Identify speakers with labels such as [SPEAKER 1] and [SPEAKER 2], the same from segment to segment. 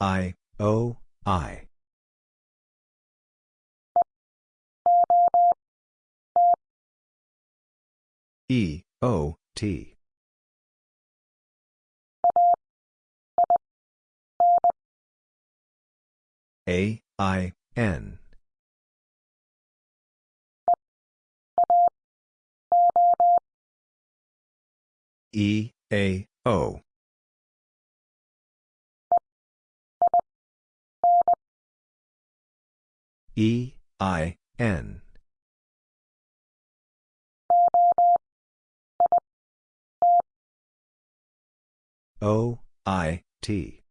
[SPEAKER 1] I, O, I. E, O, T. A, I, N. E, A, O. E, I, N. O, I, T.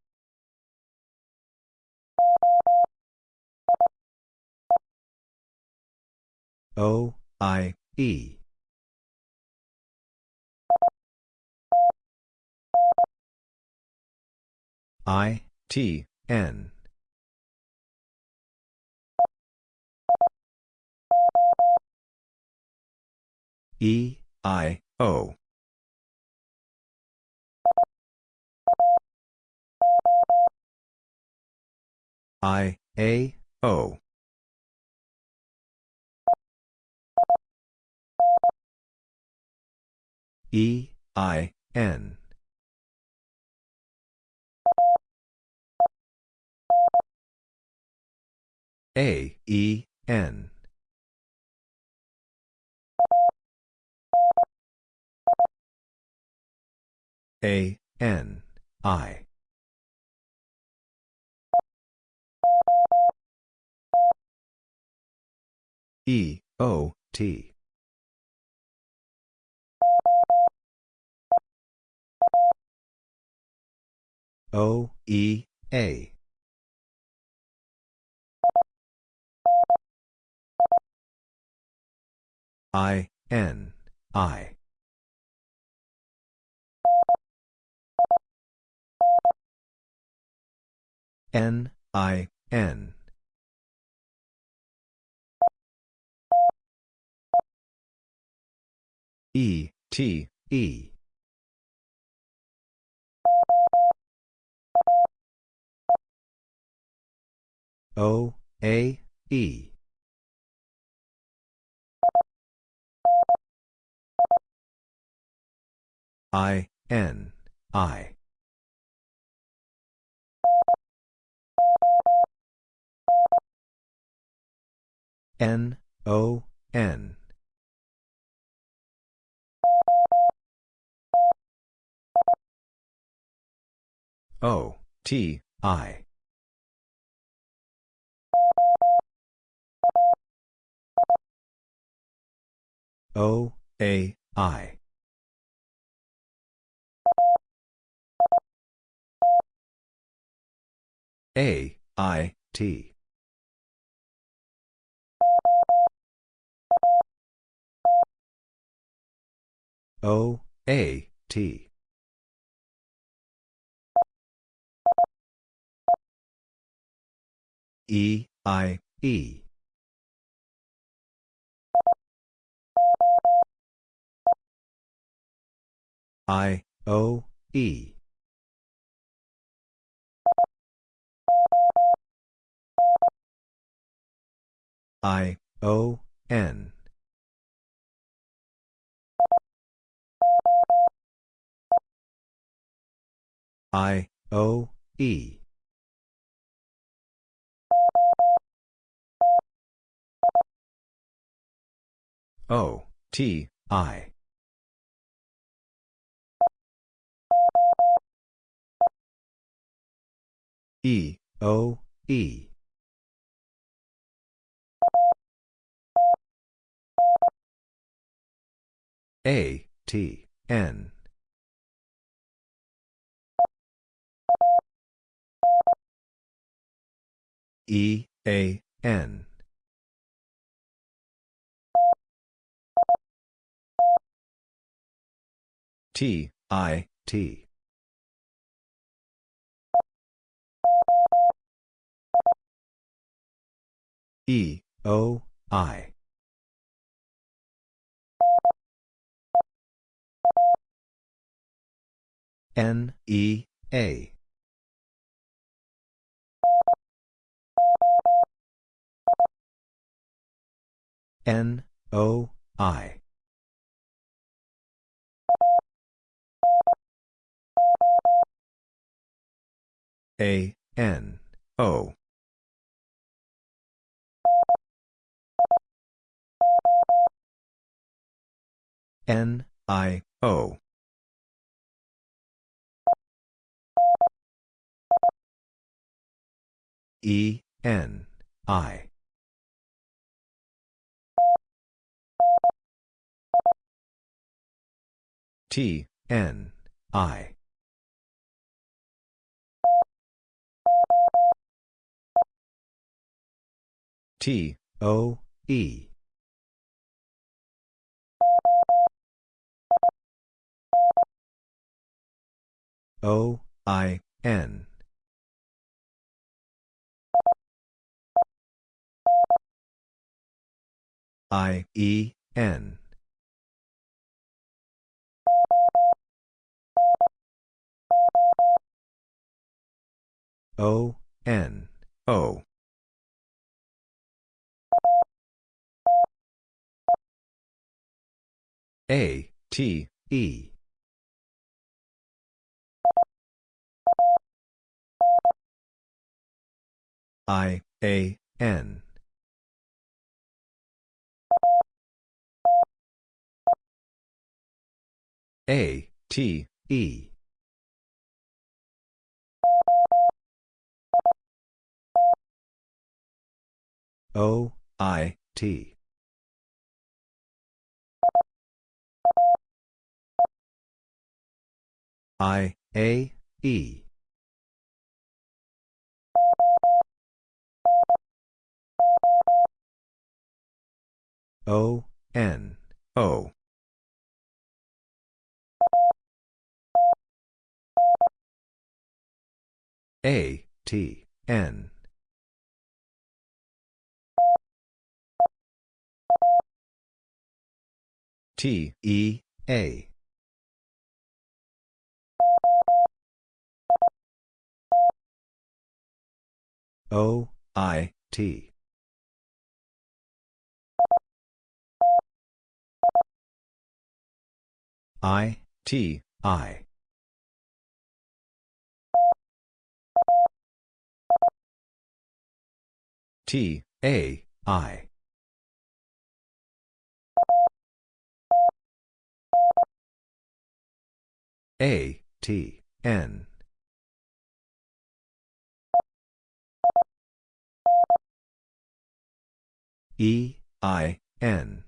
[SPEAKER 1] O, I, E. I, T, N. E, I, O. I, A, O. E, I, N. A, E, N. A, N, I. E, O, T. O, E, A. I, N, I. N, I, N. E, T, E. O, A, E. I, N, I. N, O, N. O, T, I. O, A, I. A, I, T. O, A, T. E, I, E. I, O, E. I, O, N. I, O, E. O, T, I. E, O, E. A, T, N. E, A, N. T, I, T. E, O, I. N, E, A. N, O, I. A, N, O. N, I, O. E, N, I. T, N, I. T, O, E. O, I, N. I, E, N. O, N, O. A, T, E. I, A, N. A, T, E. O, I, T. I, A, E. O, N, O. A, T, N. T, E, A. O, I, T. I, T, I. T, A, I. A, T, N. E, I, N.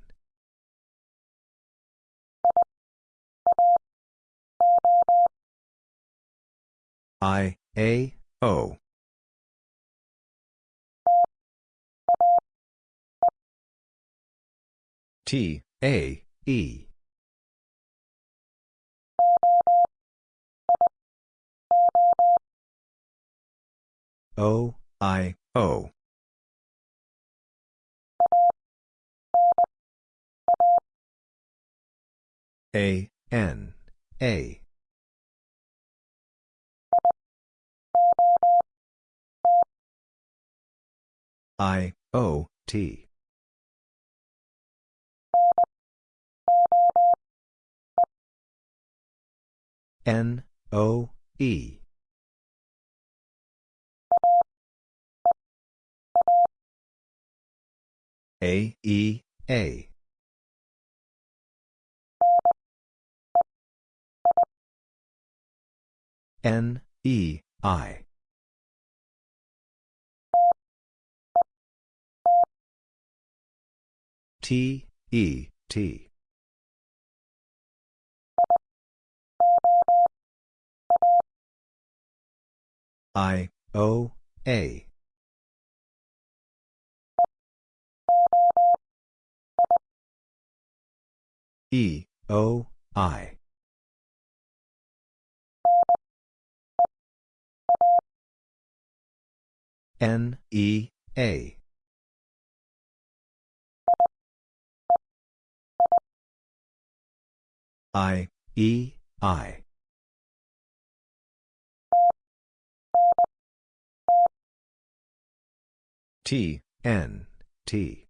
[SPEAKER 1] I, A, O. T, A, E. O, I, O. A, N, A. I, O, T. N, O, E. A, E, A. N, E, I. T, E, T. I, O, A. E, O, I. N, E, A. I, E, I. T, N, T.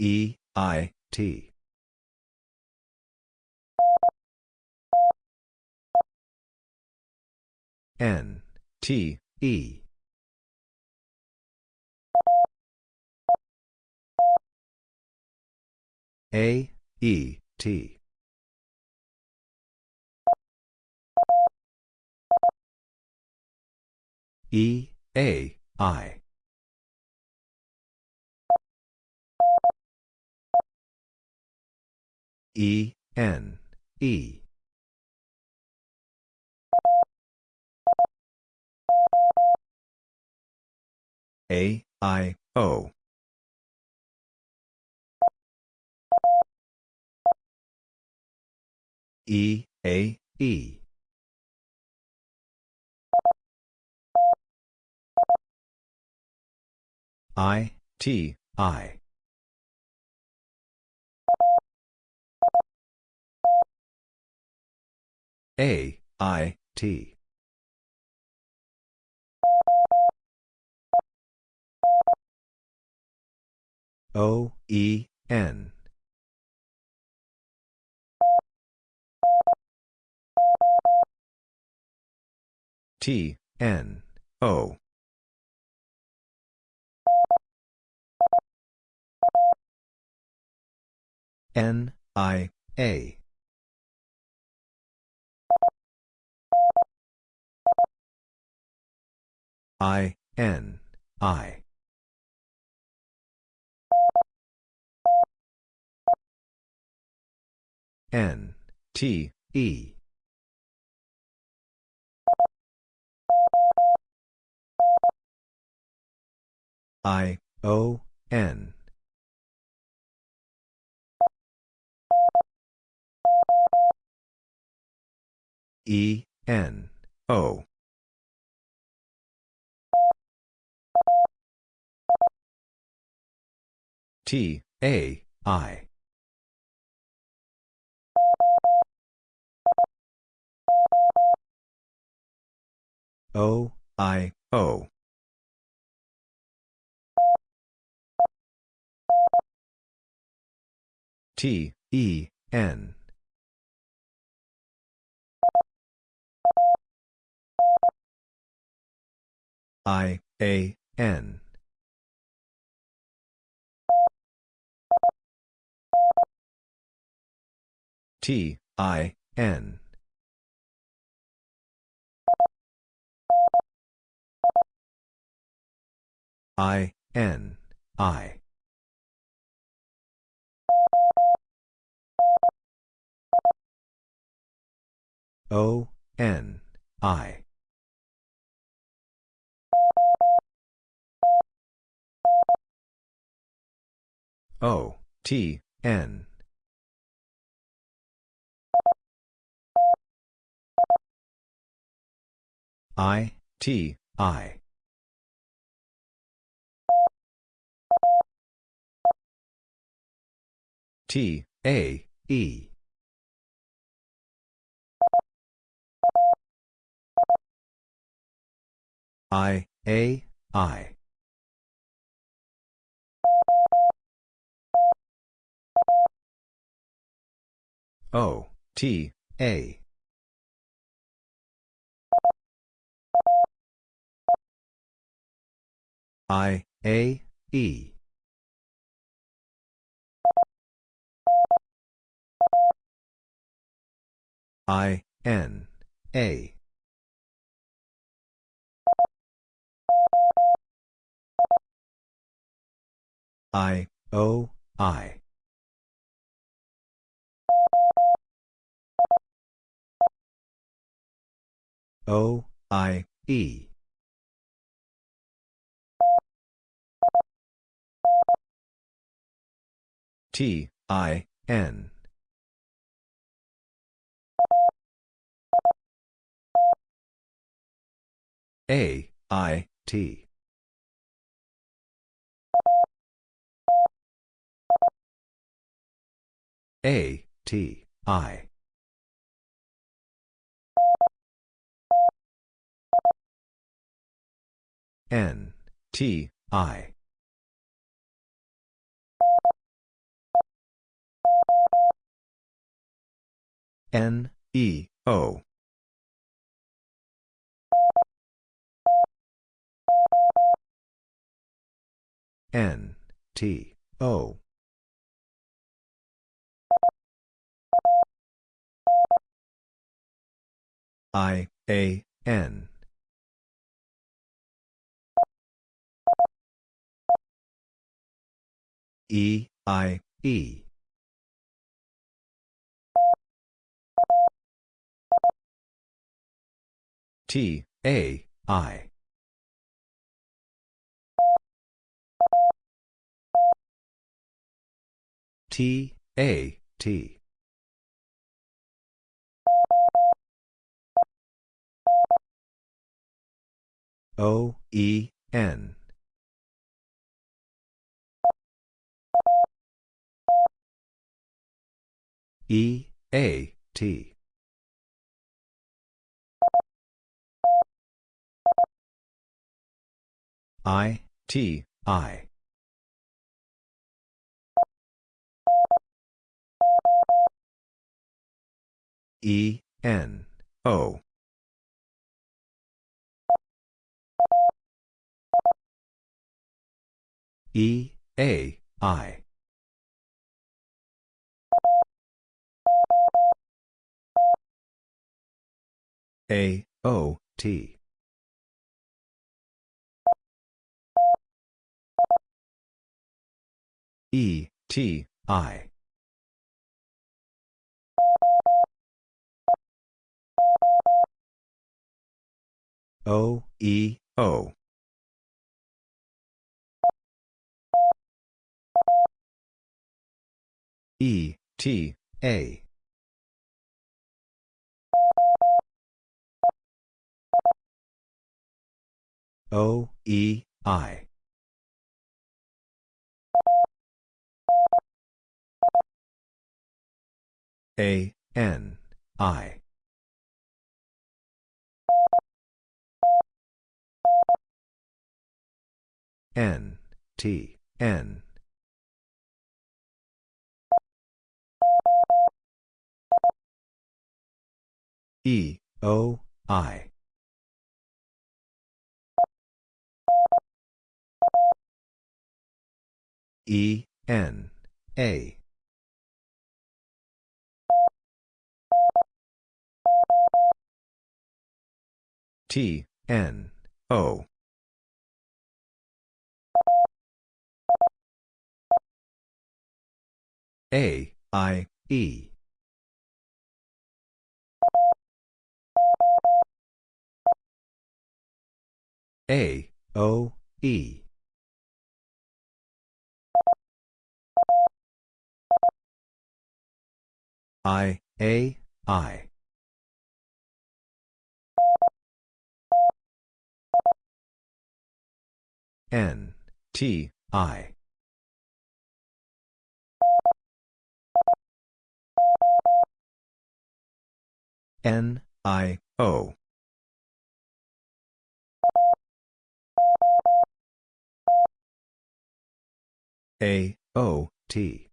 [SPEAKER 1] E, I, T. N, T, E. A, E, T. E, A, I. E, N, E. A, I, O. E, A, E. I, T, I. A, I, T. O, E, N. T, N, O. N, I, A. I, N, I. N, T, E. I, O, N. E, N, O. T, A, I. O, I, O. T, E, N. I, A, N. T, I, N. I, N, I. O, N, I. O, T, N. I, T, I. T, A, E. I, A, I. O, T, A. I, A, E. I, N, A. I, O, I. O, I, E. T, I, N. A, I, T. A, T, I. N, T, I. N, E, O. N, T, O. I, A, N. E, I, E. T, A, I. T, A, T. O, E, N. E, A, T. I, T, I. E, N, O. E, A, I. A, O, T. E, T, I. O, E, O. E, T, A. O, E, I. A, N, I. N, T, N. E, O, I. E, N, A. T, N, O. A, I, E. A, O, E. I, A, I. N, T, I. N, I, O. A, O, T.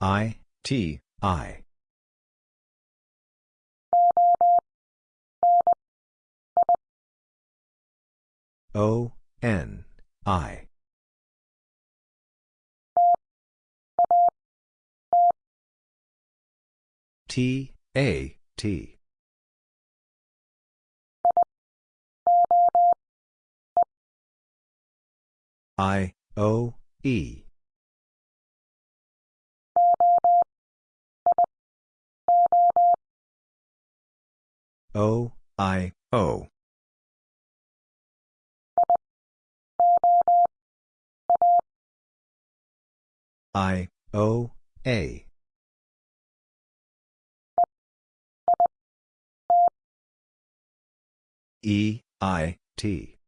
[SPEAKER 1] I, T, I. O, N, I. T, A, T. I, O, E. O, I, O. I, O, A. E, I, T.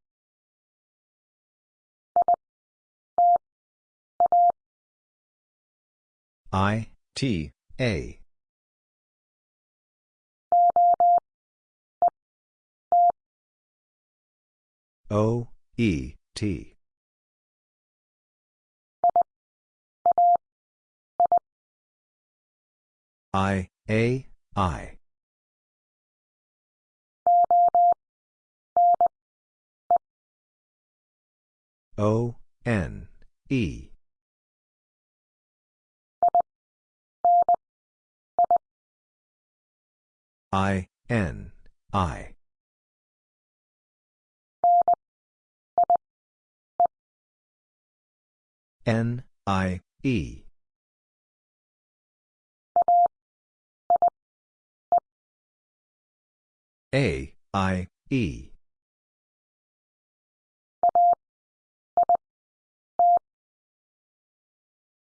[SPEAKER 1] I, T, A. O, E, T. I, A, I. O, N, E. I, N, I. N, I, E. A, I, E.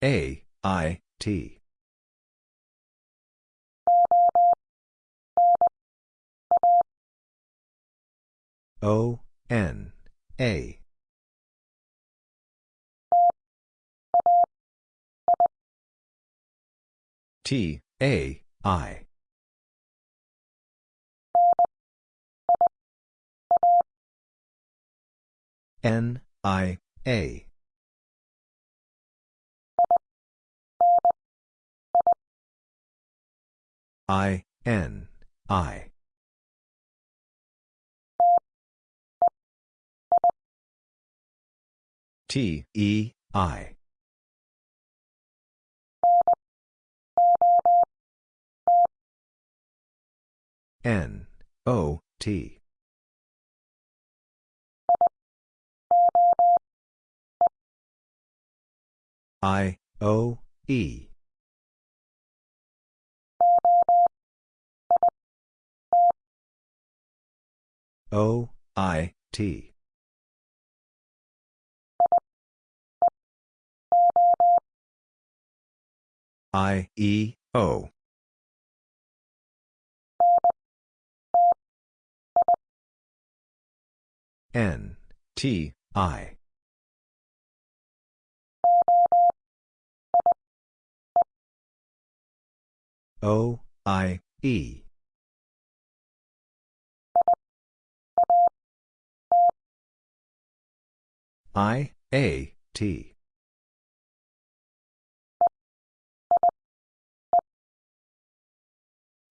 [SPEAKER 1] A, I, T. O, N, A. T, A, I. N, I, A. I, N, I. T, E, I. N, O, T. I, O, E. O, I, T. I, E, O. N, T, I. O, I, E. I, A, T.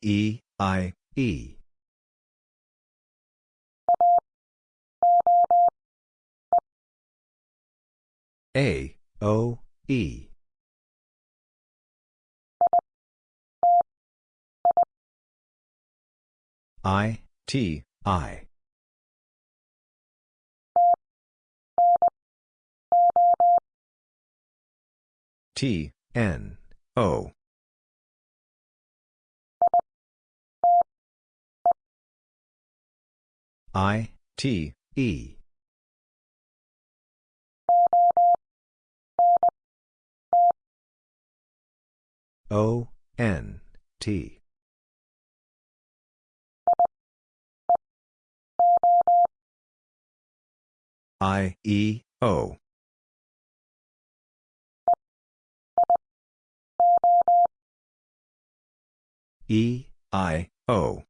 [SPEAKER 1] E, I, E. A, O, E. I, T, I. T, N, O. I, T, E. O, N, T. I, E, O. E, I, O.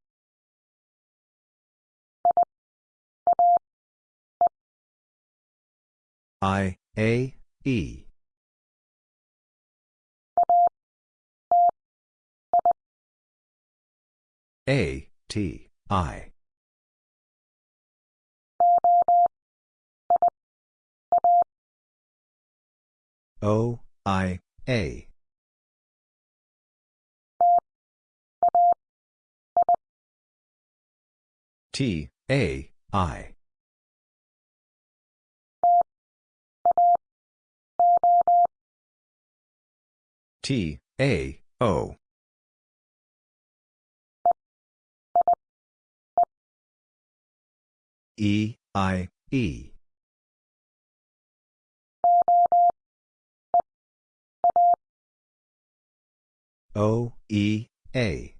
[SPEAKER 1] I, A, E. A, T, I. O, I, A. T, A, I. T, A, O. E, I, E. O, E, A.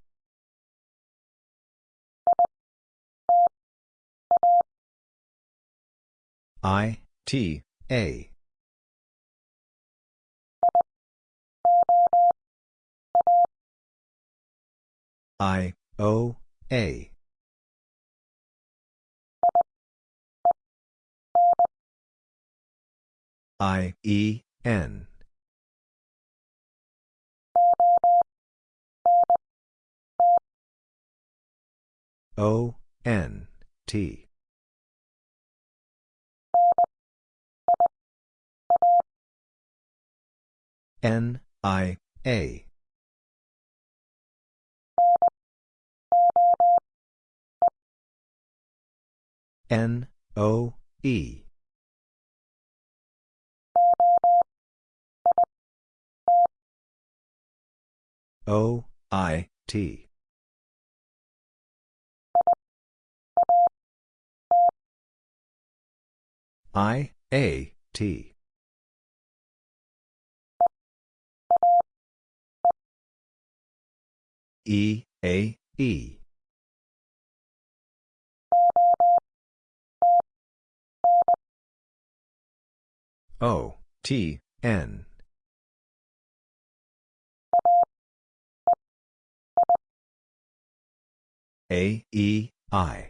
[SPEAKER 1] I, T, A. I, O, A. I, E, N. O, N, T. N, I, A. N, O, E. O, I, T. I, A, T. E, A, E. O, T, N. A, E, I.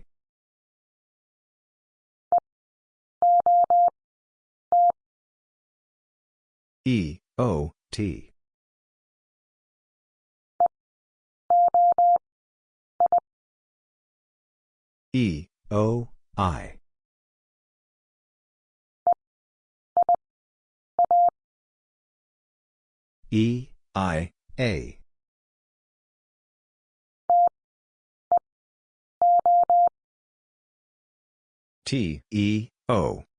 [SPEAKER 1] E, O, T. E, O, I. E, I, A. T, E, O.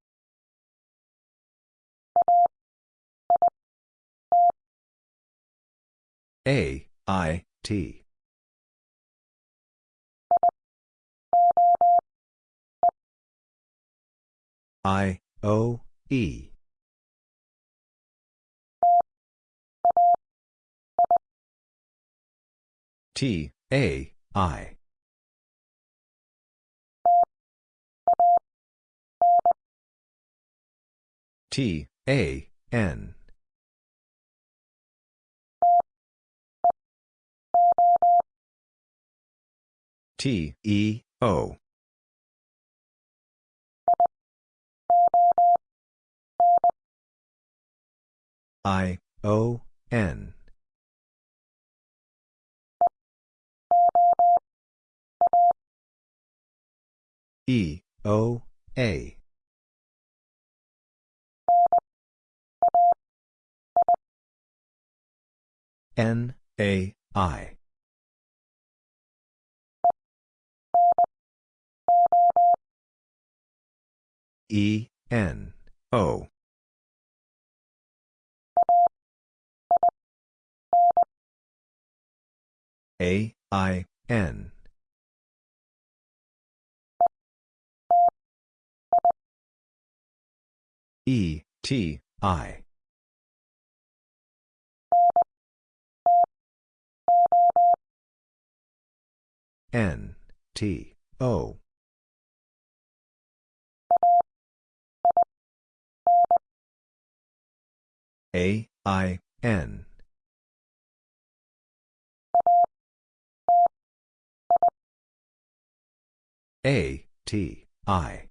[SPEAKER 1] A, I, T. I, O, E. T, A, I. T, A, N. T, E, O. I, O, N. E, O, A. N, A, I. E, N, O. A, I, N. E, T, I. N, T, O. A, I, N. A, T, I.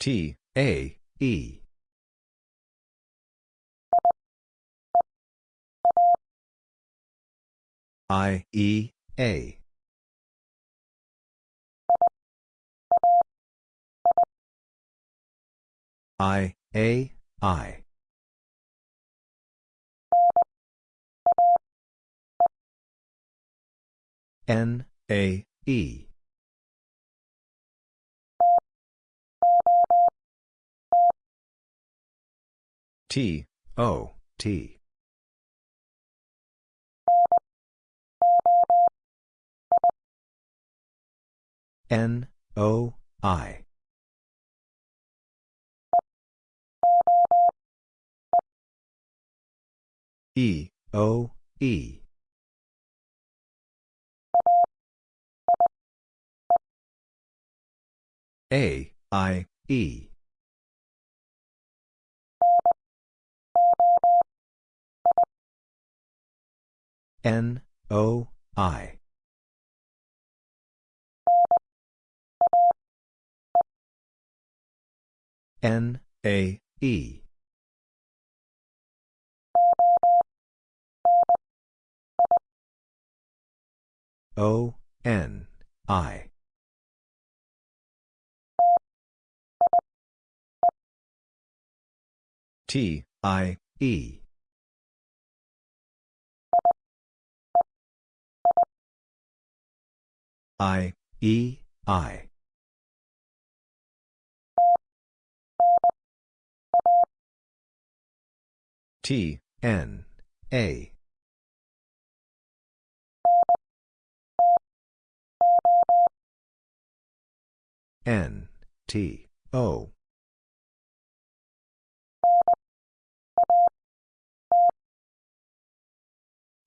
[SPEAKER 1] T, A, E. I, E, A. I, A, I. N, A, E. T, O, T. N, O, I. E, O, E. A, I, E. N, O, I. N, A, E. O, N, I. T, I, E. I, E, I. T, N, A. N, T, O.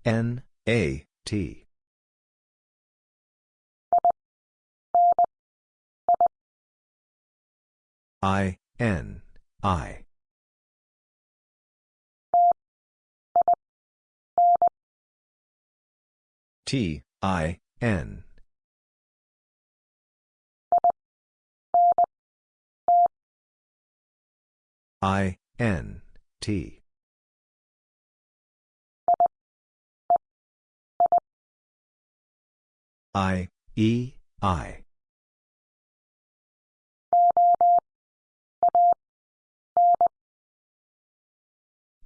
[SPEAKER 1] N, A, T. I, N, I. T, I, N. I, N, T. I, E, I.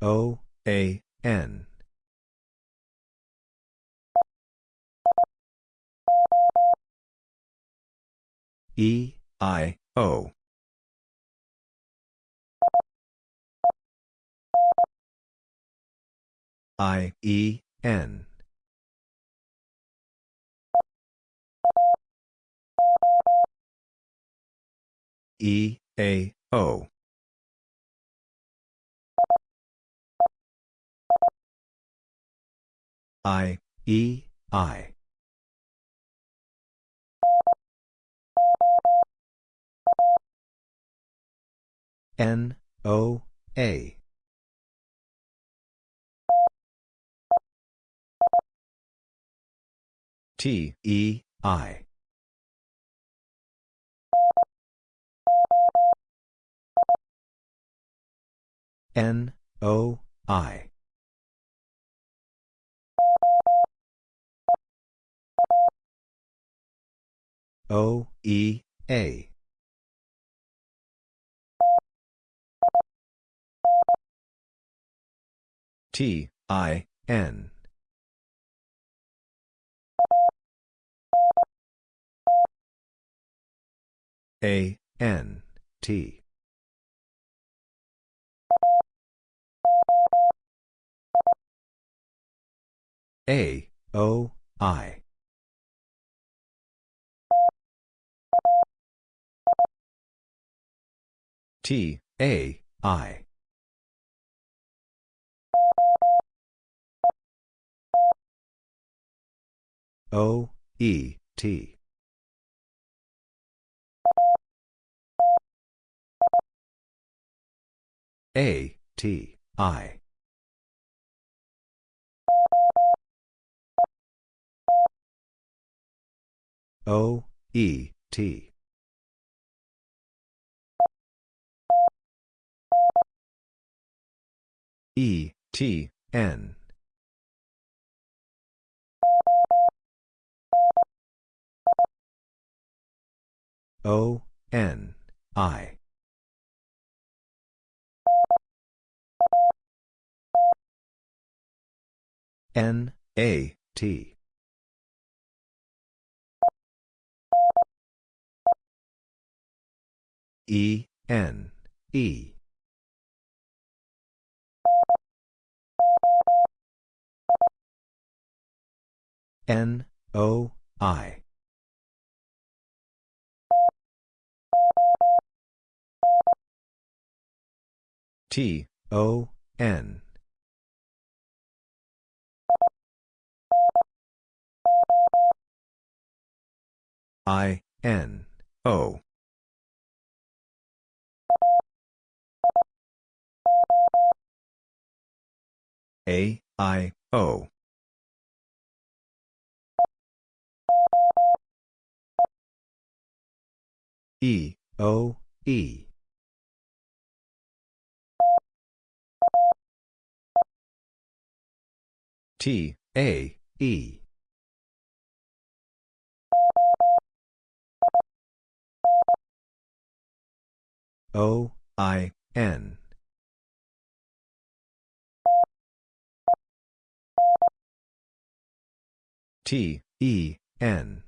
[SPEAKER 1] O, A, N. E, I, O. I, E, N. E, A, O. I, E, I. N, O, A. T, E, I. N, O, I. O, E, A. T, I, N. A, N, T. A, O, I. T, A, I. O, E, T. A, T, I. O, E, T. E, T, N. O, N, I. N, A, T. E, N, E. N, O, I. T, O, N. I, N, O. A, I, O. E, O, E. T, A, E. O, I, N. T, E, N.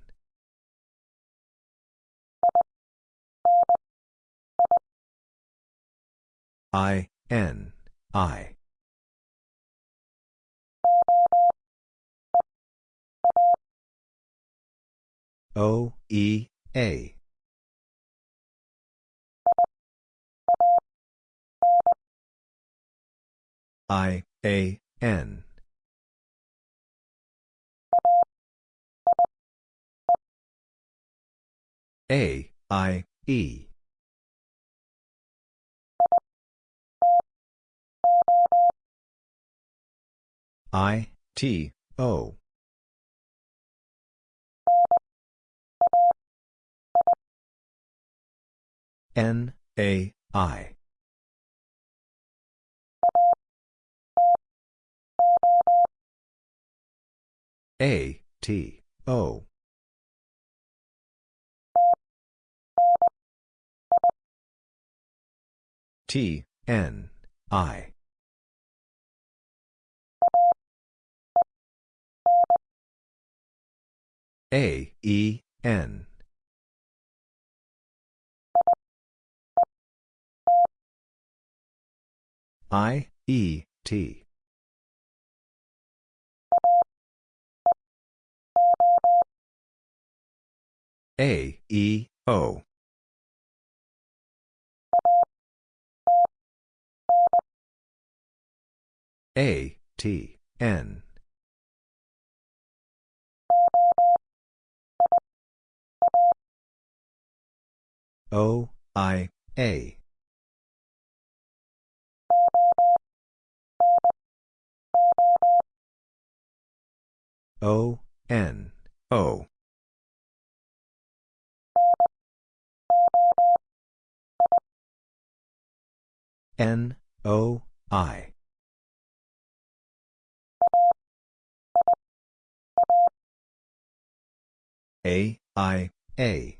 [SPEAKER 1] I, N, I. O, E, A. I, A, N. A, I, E. I, T, O. N, A, I. A, T, O. T, N, I. A, E, N. I, E, T. A, E, O. A, T, N. O, I, A. O, N, O. N, O, I. A, I, A.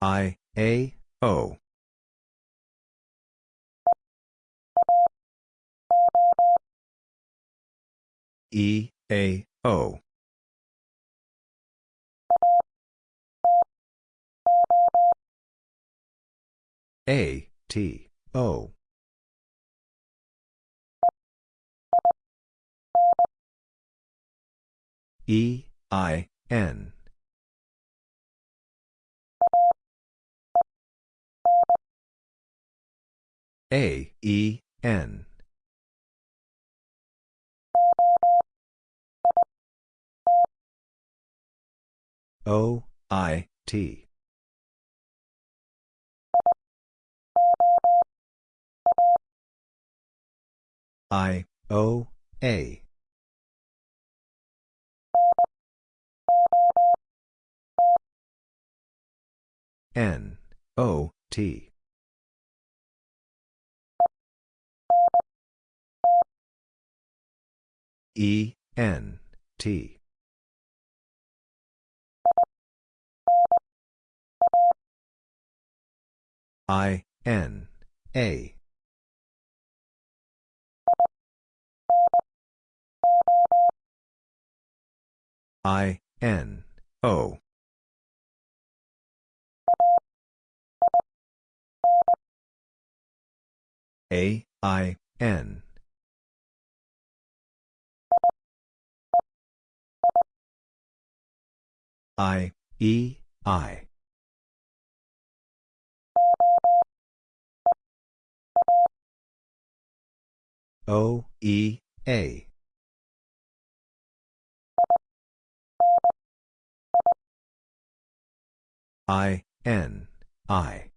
[SPEAKER 1] I, A, O. E, A, O. A, T, O. E, I, N. A, E, N. O, I, T. I, O, A. N, O, T. E, N, T. I, N, A. I, N, O. A, I, N. I, E, I. O, E, A. I, N, I.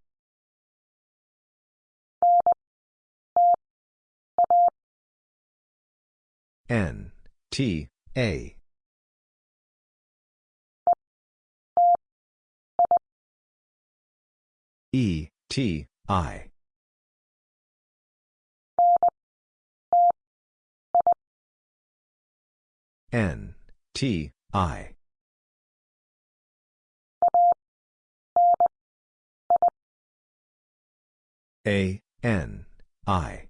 [SPEAKER 1] N, T, A. E, T, I. N, T, I. A, N, I.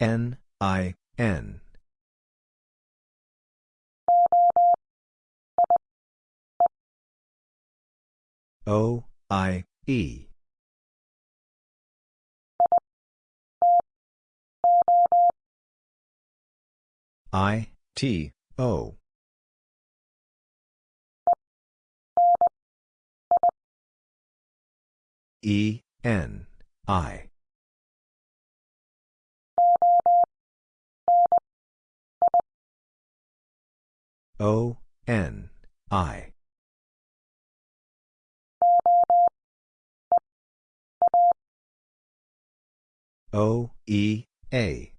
[SPEAKER 1] N, I, N. O, I, E. I, T, O. E, N, I. O, N, I. O, E, A.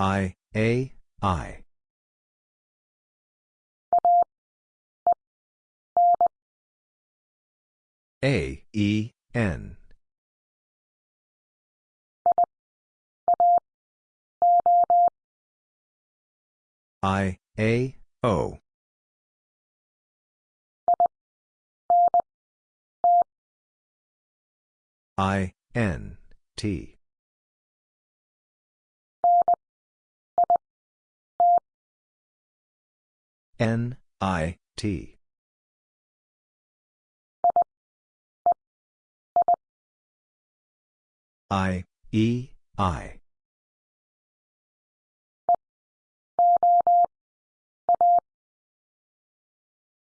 [SPEAKER 1] I, A, I. A, E, N. I, A, O. I, N, T. N, I, T. I, E, I.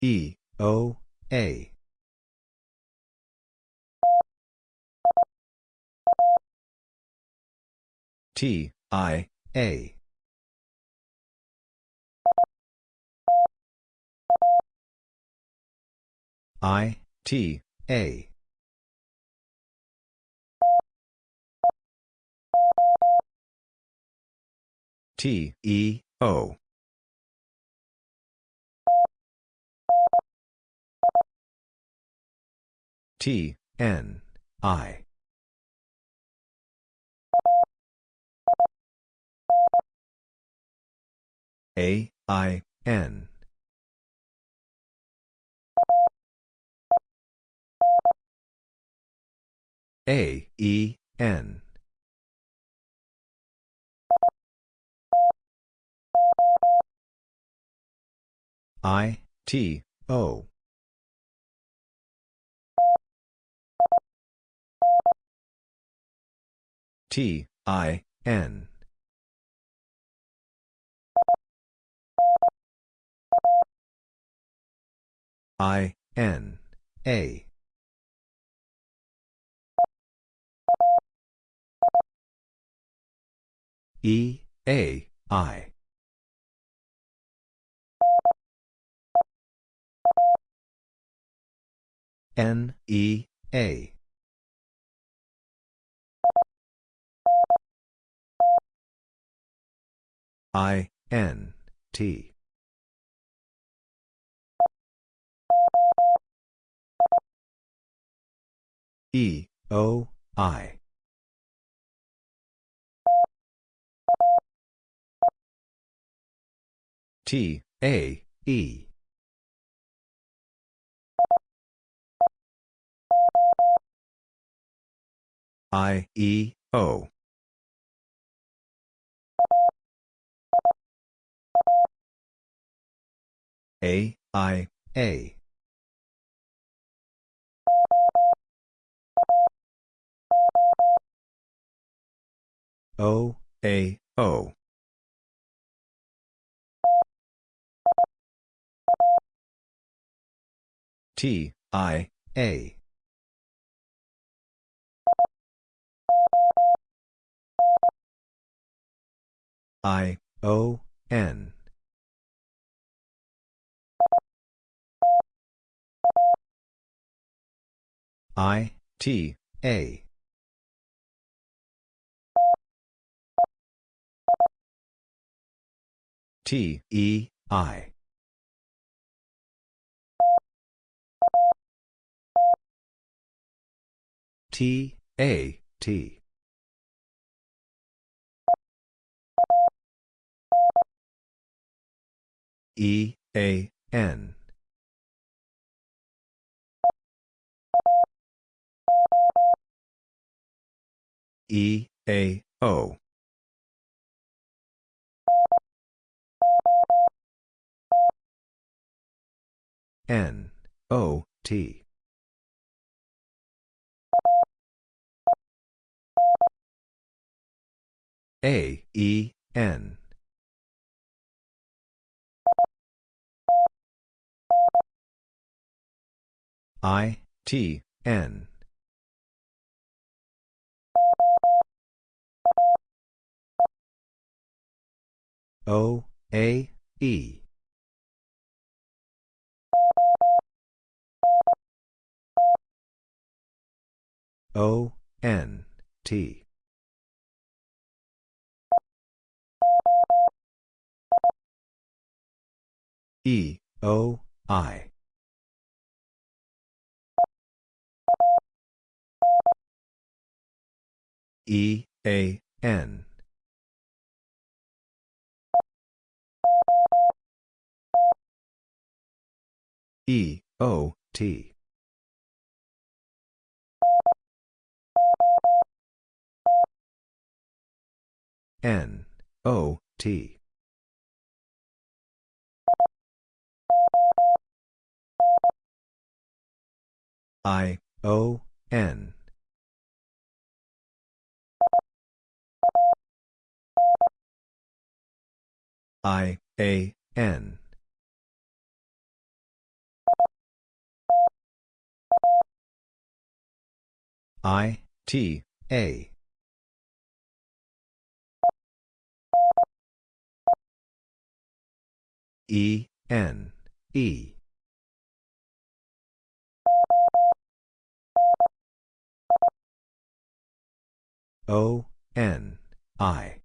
[SPEAKER 1] E, O, A. T, I, A. I, T, A. T, E, O. T, N, I. A, I, N. A, E, N. I, T, O. T, I, N. I, N, A. E, A, I. N, E, A. I, N, T. E, O, I. T, A, E. I, E, O. A, I, A. O, A, O. T, I, A. I, O, N. I, T, A. T, E, I. T, A, T. E, A, N. E, A, O. N, O, T. A, E, N. I, T, N. O, A, E. O, N, T. E, O, I. E, A, N. E, O, T. N, O, T. I, O, N. I, A, N. I, T, A. E, N, E. O, N, I.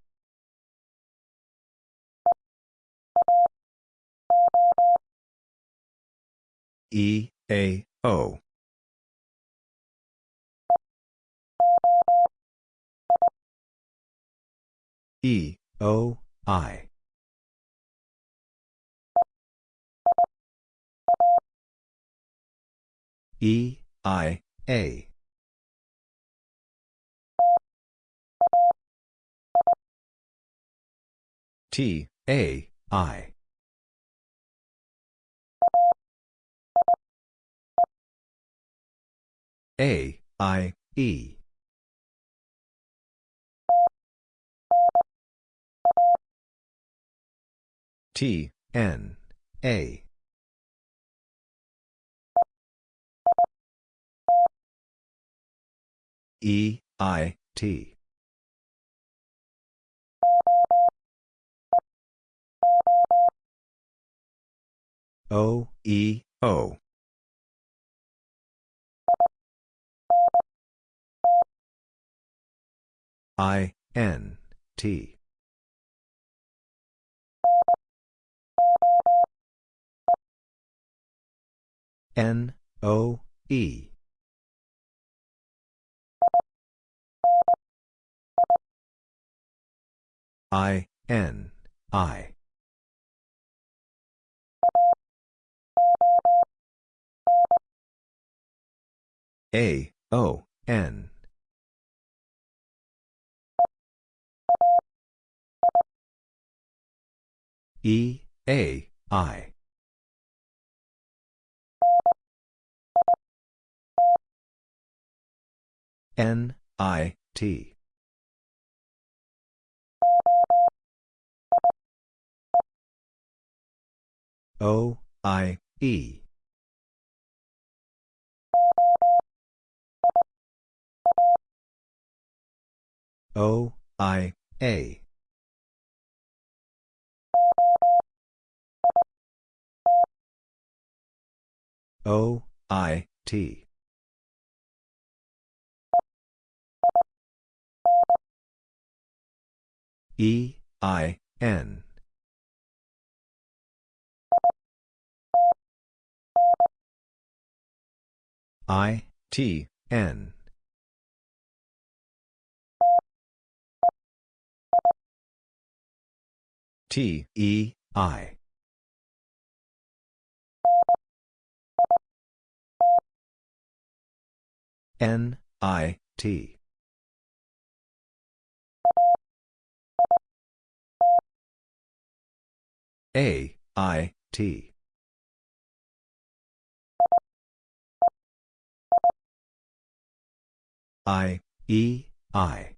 [SPEAKER 1] E, A, O. E, O, I. E, I, A. T, A, I. A, I, E. T, N, A. E, I, T. O, E, O. I, N, T. N, O, E. I, N, I. A, O, N. E, A, I. N, I, T. O, I, E. O, I, A. O, I, T. E, I, N. I, T, N. T, E, I. N I T. A I T. I E I.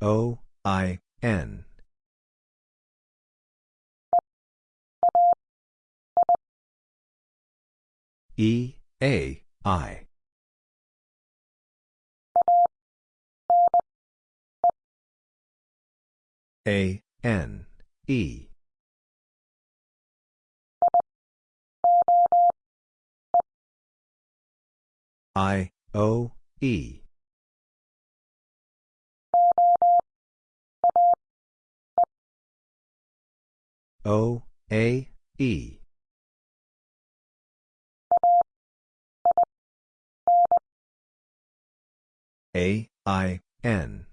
[SPEAKER 1] O I N. E A I. A N E. I O E. O A E. A I N.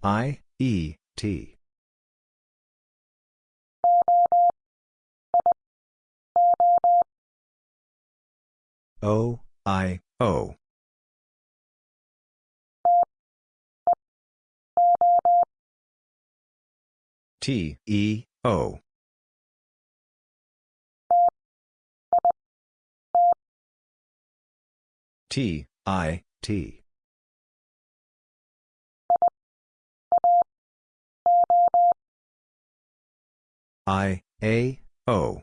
[SPEAKER 1] I E T. O I O. T E O. T I T. I A O.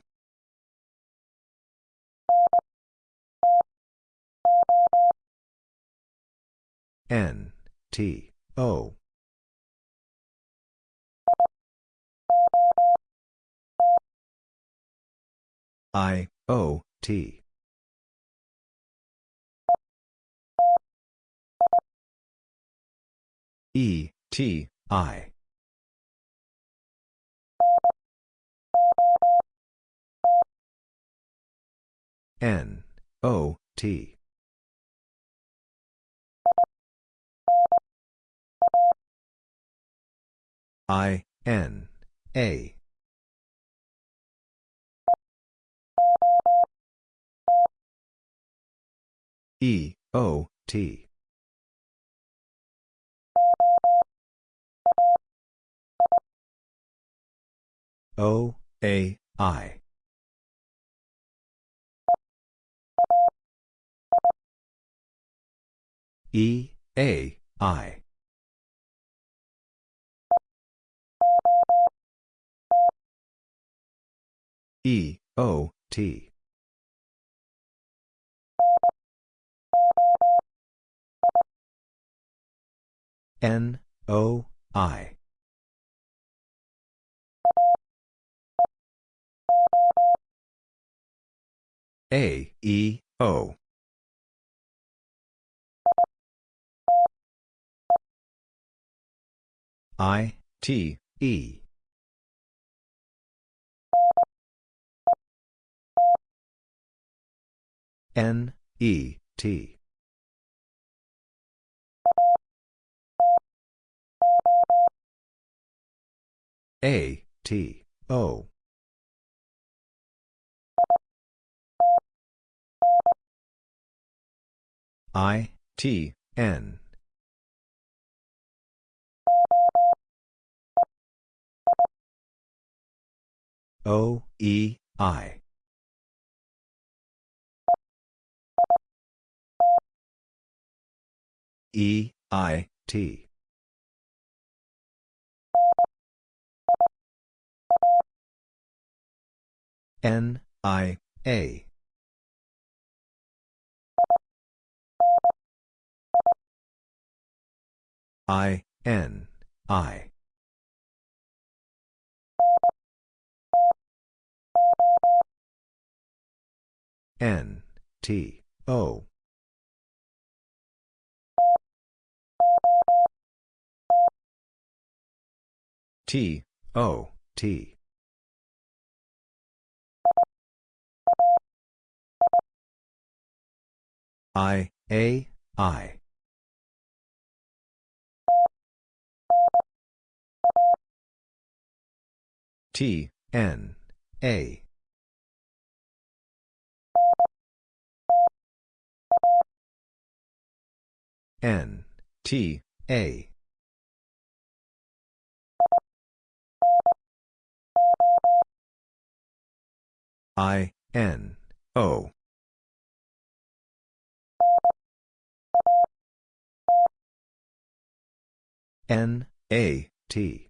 [SPEAKER 1] N T O. I O T. E T I. N O T. I N A. E O T. O A I. E A I. E O T. N O I. A E O. I T E. N E T. A T O. I T N. O E I. E I T. N I A. I, N, I. N, T, O. T, O, T. I, A, I. T, N, A. N, T, A. I, N, O. N, A, T.